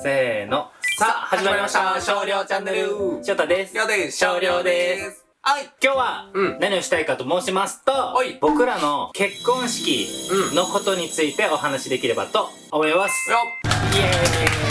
せーの。さあ、始まりました。少量チャンネル。翔太です。りょうです。少量です。はい。今日はうん何をしたいかと申しますと、はい僕らの結婚式うんのことについてお話しできればと思います。よイエーイと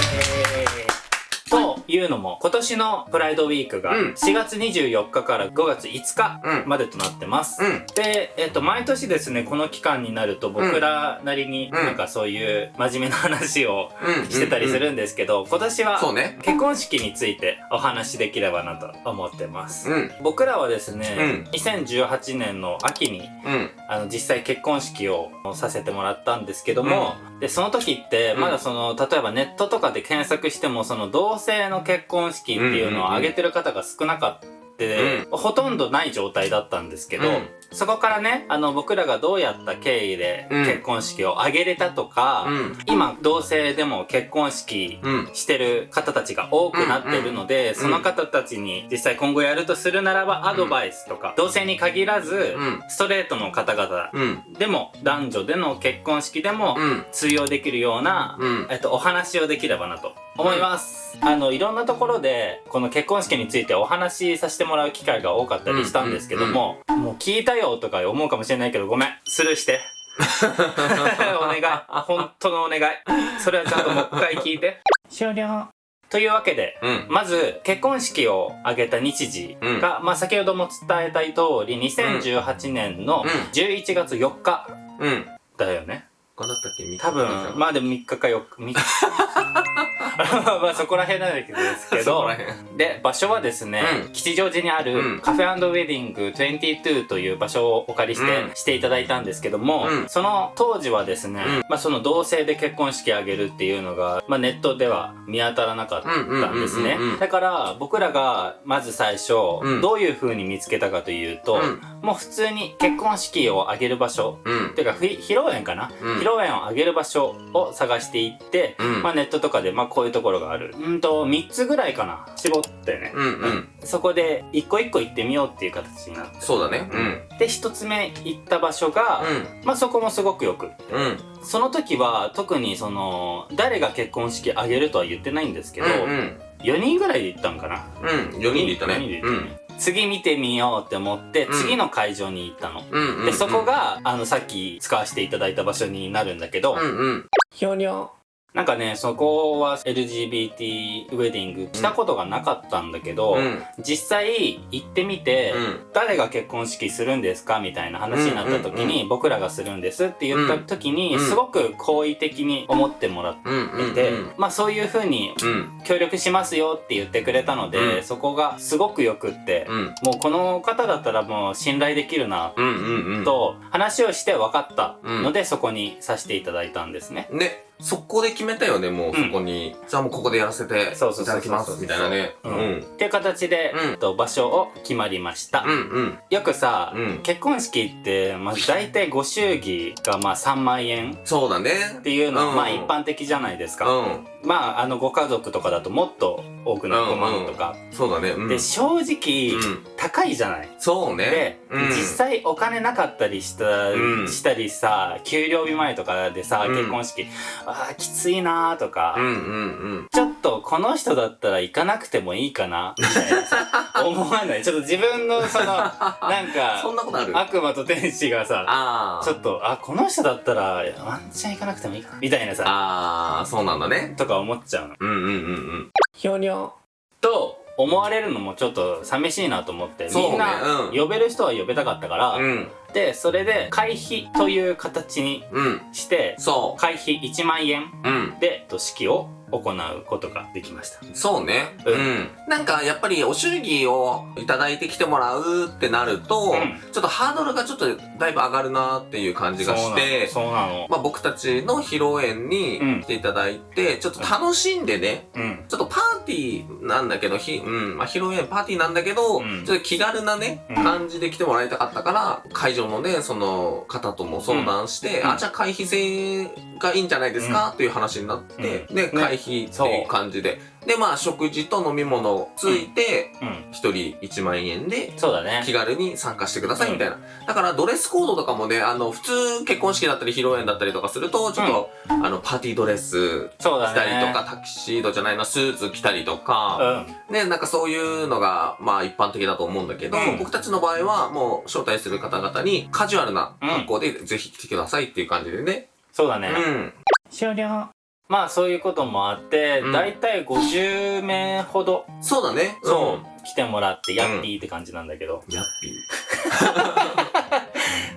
いうのも、今年のプライドウィークがうん4月24日から5月5日うんまでとなってます。うん。で、えっ、と、毎年ですね、この期間になると僕らなりにうんなんかそういう真面目な話をうん。してたりするんですけど、今年は。結婚式についてお話しできればなと思ってます。うん。僕らはですね、2018年の秋にうん。あの実際結婚式をさせてもらったんですけども、でその時ってうんまだその例えばネットとかで検索してもその同性の結婚式っていうのを挙げてる方が少なかった。ほとんどない状態だったんですけど、うんそこからねあの僕らがどうやった経緯でうん結婚式を挙げれたとか、うん。今同性でも結婚式うん。してる方たちが多くなってるので、その方たちに実際今後やるとするならばアドバイスとか、同性に限らず、うん。ストレートの方々うん。でも男女での結婚式でもうん。通用できるような、うん。えっと、お話をできればなと思います。あの、いろんなところで、この結婚式についてお話しさせてもらう機会が多かったりしたんですけども、もう聞いたよとか思うかもしれないけど、ごめん。スルーして。お願い。本当のお願い。それはちゃんともう一回聞いて。終了。というわけで、うん。まず、結婚式を挙げた日時が、まあ先ほども伝えた通り、2018年のうん11月4日うん。だよね。こうだったっけ？多分、まあでも3日か4日、3日。まあそこら辺なんですけど。で、場所はですね、うん。吉祥寺にあうるん。カフェウェディング22という場所をお借りして、うん。していただいたんですけども、うん。その当時はですね、うん。まあその同性で結婚式あげるっていうのが、まあネットでは見当たらなかったんですね。だから僕らがまず最初、うん。どういう風に見つけたかというと、うん。もう普通に結婚式を挙げる場所、うん。てかふ披露宴かな、うん。披露宴を挙げる場所を探していって、うんまあネットとかでまあこういうところがある。うんと、3つぐらいかな。絞ってね。うんうん。そこで一個一個行ってみようっていう形になって。そうだね。うん。で、一つ目行った場所が、まあそこもすごくよくって。うん。うん。その時は特にその、誰が結婚式挙げるとは言ってないんですけど、うん。4人ぐらいで行ったんかな。うん。4人で行ったね。4人で行ったね。次見てみようって思って、うん次の会場に行ったの。で、そこ、が、あの、さっき使わせていただいた場所になるんだけど、うんうん。ひょにょ。なんかね、そこは LGBT ウェディングしたことがなかったんだけど、うん。実際行ってみて、うん。誰が結婚式するんですかみたいな話になった時に、僕らがするんですって言った時に、うんすごく好意的に思ってもらって。て、うん。まあそういう風にうん。協力しますよって言ってくれたので、うんそこがすごくよくって、うん。もうこの方だったらもう信頼できるな。と話をして分かったので、そこにさせていただいたんですね。ね、そこで決めたよね、もう、うんそこに。じゃあもうここでやらせていただきます、みたいなね。ううんん。っていう形で、と場所を決まりました。うんうん。よくさ、うん結婚式って、まあ、大体ご祝儀がまあ3万円っそうだね。ていうのは、うんまあ一般的じゃないですうか。ん。まああのご家族とかだともっと多くなる5万とか。そうだね。うん。で、正直、うん。高いじゃない。そうねで。、うん。実際お金なかったりした、うんしたりさ、給料日前とかでさ、うん結婚式、ああ、きついなーとか、うんうんうん。ちょっとこの人だったら行かなくてもいいかなみたいなさ思わないちょっと自分のその、なんか、そんなことある？悪魔と天使がさ、あちょっと、あ、この人だったら、ワンチャン行かなくてもいいかみたいなあ。さ、ああ、そうなんだね。とか思っちゃうの。うんうんうんひょにょ。と、思われるのもちょっと寂しいなと思って、そうねみんな、うん呼べる人は呼べたかったから。で、それで、会費という形にうん。して、そ会費1万円。で、と式を行うことができました。そうね。うん。なんか、やっぱり、お祝儀をいただいてきてもらうってなると、うんちょっとハードルがちょっとだいぶ上がるなっていう感じがして、そうなの。まあ僕たちの披露宴に来ていただいて、ちょっと楽しんでね、う。ん。ちょっとパーティーなんだけど、ひ、うん、まあ披露宴パーティーなんだけど、ちょっと気軽なね、感じで来てもらいたかったから、会場のね、その方とも相談して、あ、じゃあ会費制がいいんじゃないですか、っていう話になって、で、うん費っていう感じで、で、まあ、食事と飲み物ついて、うん。一人1万円で、そうだね。気軽に参加してくださいみたいな。だからドレスコードとかもね、あの、普通結婚式だったり披露宴だったりとかすると、ちょっと、あの、パーティードレス着たりとか、タキシードじゃないの、スーツ着たりとうか、ん。ね、なんかそういうのが、まあ一般的だと思うんだけど、うん。僕たちの場合はもう招待する方々にカジュアルな格好でぜひ来てくださいっていう感じでね。そうだね、うん。終了まあそういうこともあって、うん。だいたい50名ほどそうだね。そう、来てもらってヤッピーって感じなんだけど、うん。ヤッピ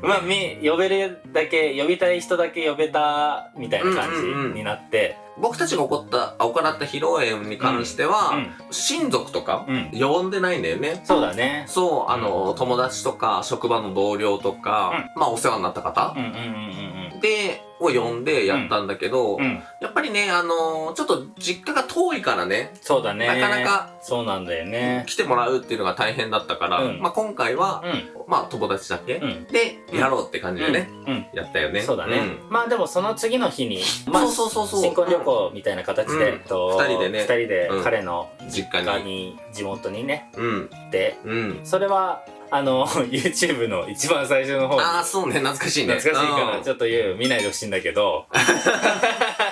まあみ呼べるだけ呼びたい人だけ呼べたみたいな感じになって。ー。僕たちが起こった、行った披露宴に関しては、うん。親族とか、うん。呼んでないんだよね。そうだね。そう、あの、友達とか、職場の同僚とか、まあお世話になった方。うんうんうんうん。で、を呼んでやったんだけど、うん。うん。やっぱりね、あのちょっと実家が遠いからね、そうだね。なかなかそうなんだよね。来てもらうっていうのが大変だったから、うん。まあ今回は、うん。まあ友達だけ、うん。で、やろうって感じでね、やったよね。そうだね、まあでもその次の日にまあそうそうそう。そう新婚旅行みたいな形で、うん。えっと二人でね。二人でうん。彼の実家に。地元にねうん。行ってうん。それはあの YouTube の一番最初の方ああ、そうね、懐かしいね。懐かしいからうん。ちょっと言う見ないでほしいんだけど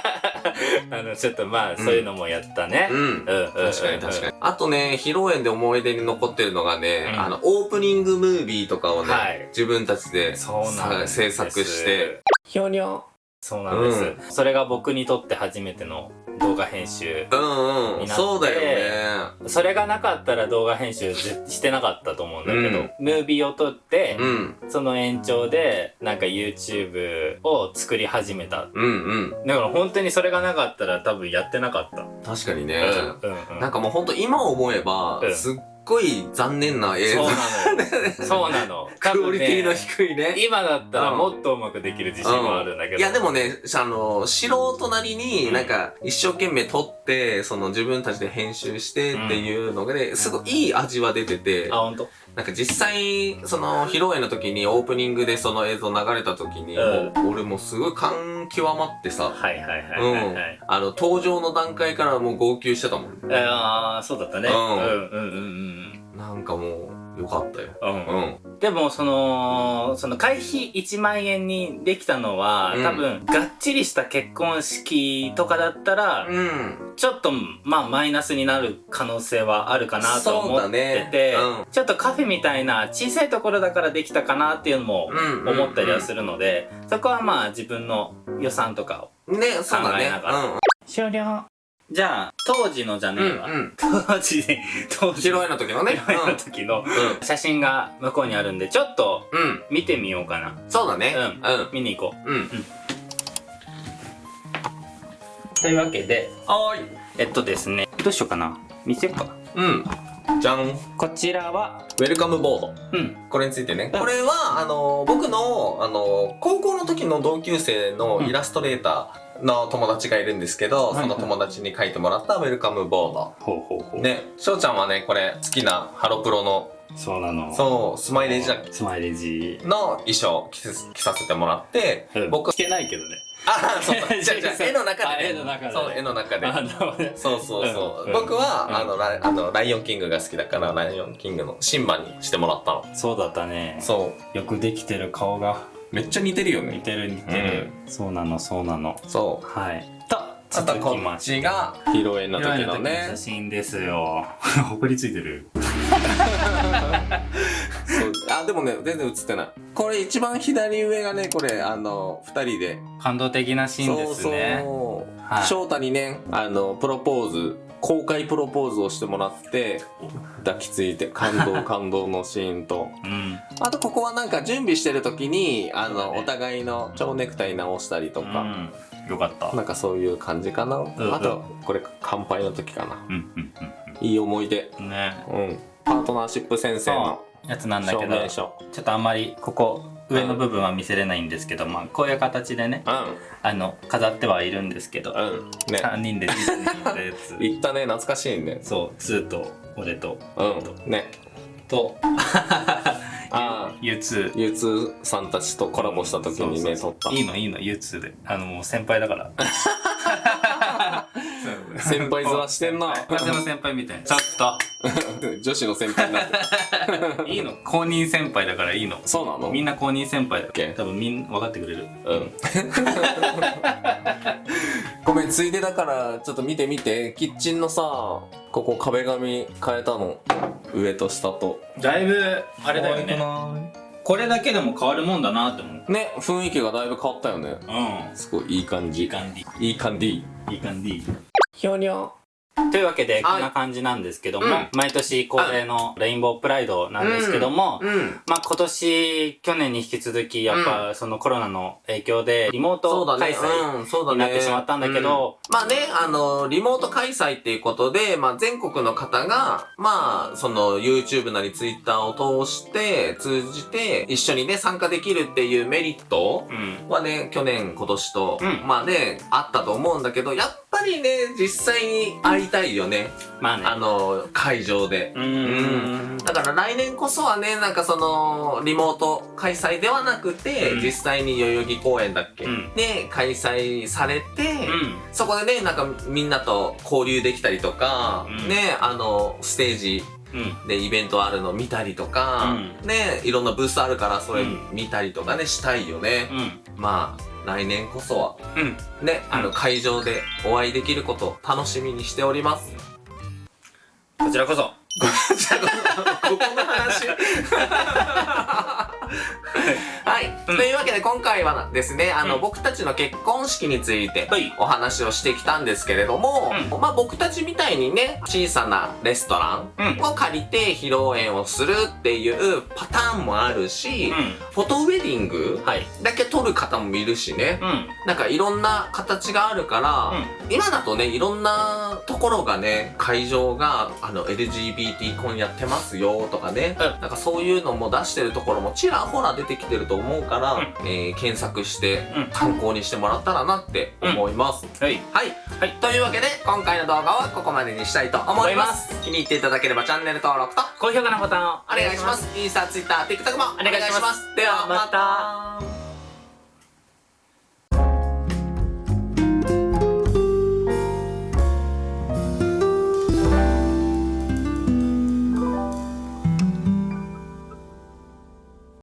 あのちょっとまあそういうのもやったね、うん。うんうん確かに確かに。あとね、披露宴で思い出に残ってるのがね、うん。あの、オープニングムービーとかをね、はい。自分たちでそうなんです。さ制作して、ひょにょ。そうなんです、うそれが僕にとって初めての動画編集うんうん。になってそうだよね。それがなかったら動画編集ぜしてなかったと思うんだけど、うんムービーを撮って、うん。その延長でなんか YouTube を作り始めたうんうん。だから本当にそれがなかったら多分やってなかった、確かにね。うんうんうんなんかもうほんと今思えば、うんすっごい残念な映像。そうなのよそうなの多クオ分リティのね低いね。今だったらもっとうまくできる自信はあるんだけど、いやでもね、あの、素人なりになんか一生懸命撮って、その自分たちで編集してっていうのがね、すごいいい味は出ててあ、本当。なんか実際、その披露宴の時にオープニングでその映像流れた時に、俺もうすごい感極まってさ、はいはいはいうん。あの、登場の段階からもう号泣してたもん。ああそうだったね、ううんん、うんうん。なんかもう、よかったよ。うん。でもそのその会費1万円にできたのは、うん多分がっちりした結婚式とかだったら、うん。ちょっとまあマイナスになる可能性はあるかなと思そうだってねて、うんちょっとカフェみたいな小さいところだからできたかなっていうのもうん。思ったりはするので、そこはまあ自分の予算とかをる。ね、そうだね。考えながらうん。終了じゃあ当時のじゃねうん。えわ、うん。当時当時披露宴の時のね。披露宴の時のうん。写真が向こうにあるんでちょっとうん。見てみようかなそうだね。ううん。見に行こううん。というわけではーい。えっとですねどうしようかな見せようかうん。じゃん。こちらはウェルカムボード。うんこれについてね。うんこれは、あの、僕の、あの、高校の時の同級生のイラストレーターの友達がいるんですけど、はいその友達に書いてもらったウェルカムボード。ほうほうほう。ね、翔ちゃんはね、これ好きなハロプロの、そうなの。そう、スマイレージだっけ？スマイレージ。の衣装着させてもらって、僕僕、着てないけどね。あ、そう。そう、じゃあじゃあ絵の中で、あね。絵の中で。ねそう、絵の中で。ね。そうそうそう。うん。僕は、うん。あのライ、あの、ライオンキングが好きだから、ライオンキングのシンバにしてもらったの。そうだったね。そう。よくできてる顔がめっちゃ似てるよね。似てる似てる、そうなのそうなのそう。はいとあとこっちが披露宴の時のね写。真ですよ ほこりついてる そうあ、でもね、全然映ってない。これ一番左上がね、これ、あの、二人で。感動的なシーンですねそうはいそう。翔太にね、あの、プロポーズ、公開プロポーズをしてもらって、抱きついて、感動 感動のシーンと。うんあとここはなんか準備してる時に、あの、ねお互いの蝶ネクタイ直したりとか、うんよかったなんかそういう感じかな。うんあと、これ乾杯の時かな。いい思い出。うんねうん。パートナーシップ先生のやつなんだけ証ど。ちょっとあんまりここ上の部分は見せれないんですけど、まあこういう形でねうあの飾ってはいるんですけど、ん。うん。ね。3人でディズニー行ったやつ 言ったね、懐かしいね。そうツーと俺とうん。ね。と ああ、U2 U2 さんたちとコラボした時にね、撮った。いいのいいの U2 であのもう先輩だから先輩面してんな。風の先輩みたいなちょっと 女子の先輩になって。いいの？公認先輩だからいいのそうなの？みんな公認先輩だ多分みんな分かってくれるうん。ごめん、ついでだから、ちょっと見てみて。キッチンのさ、ここ壁紙変えたの？上と下と。だいぶあれだよねこれだけでも変わるもんだなって思うね、雰囲気がだいぶ変わったよね。うんすごいいい感じ。いい感じいい感じ。いい感じひょにょ。というわけではい。こんな感じなんですけども、うん。毎年恒例のレインボープライドなんですけども、うん。まあ今年去年に引き続きやっぱそのコロナの影響でリモート開催。になってしまったんだけどうん。まあね、あの、リモート開催っていうことで、まあ全国の方が、まあ、その YouTube なり Twitter を通して、通じて、一緒にね、参加できるっていうメリットうん。はね、去年、今年と、うん。まあね、あったと思うんだけど、やっぱりね、実際に会いたいよね。まあね。あの、会場で。うーん。だから来年こそはね、なんかその、リモート開催ではなくて、うん。実際に代々木公園だっけ、うん。で、開催されて、うん。そこでね、なんかみんなと交流できたりとか、うん。ね、あの、ステージうん。でイベントあるの見たりとか、うね、いろんなブースあるからそれうん。見たりとかね、したいよね。うん。まあ、来年こそは、うんね、あのうん会場でお会いできることを楽しみにしております。こちらこそじゃあ、ここの話？というわけで今回はですね、あの、うん。僕たちの結婚式についてはい。お話をしてきたんですけれども、うまあ僕たちみたいにね、小さなレストランを借りて披露宴をするっていうパターンもあるし、うフォトウェディングだけ撮る方もいるしね、うん。なんかいろんな形があるから、今だとね、いろんなところがね、会場が、あの、LGBT 婚やってますよとかね、うん。なんかそういうのも出してるところもちらほら出てきてると思うから、うんえー検索してうん参考にしてもらったらなって思います。はいはい。はいというわけで、今回の動画はここまでにしたいと思います。気に入っていただければチャンネル登録と高評価のボタンをお願いします。インスタ、ツイッター、TikTok もお願いします。では、また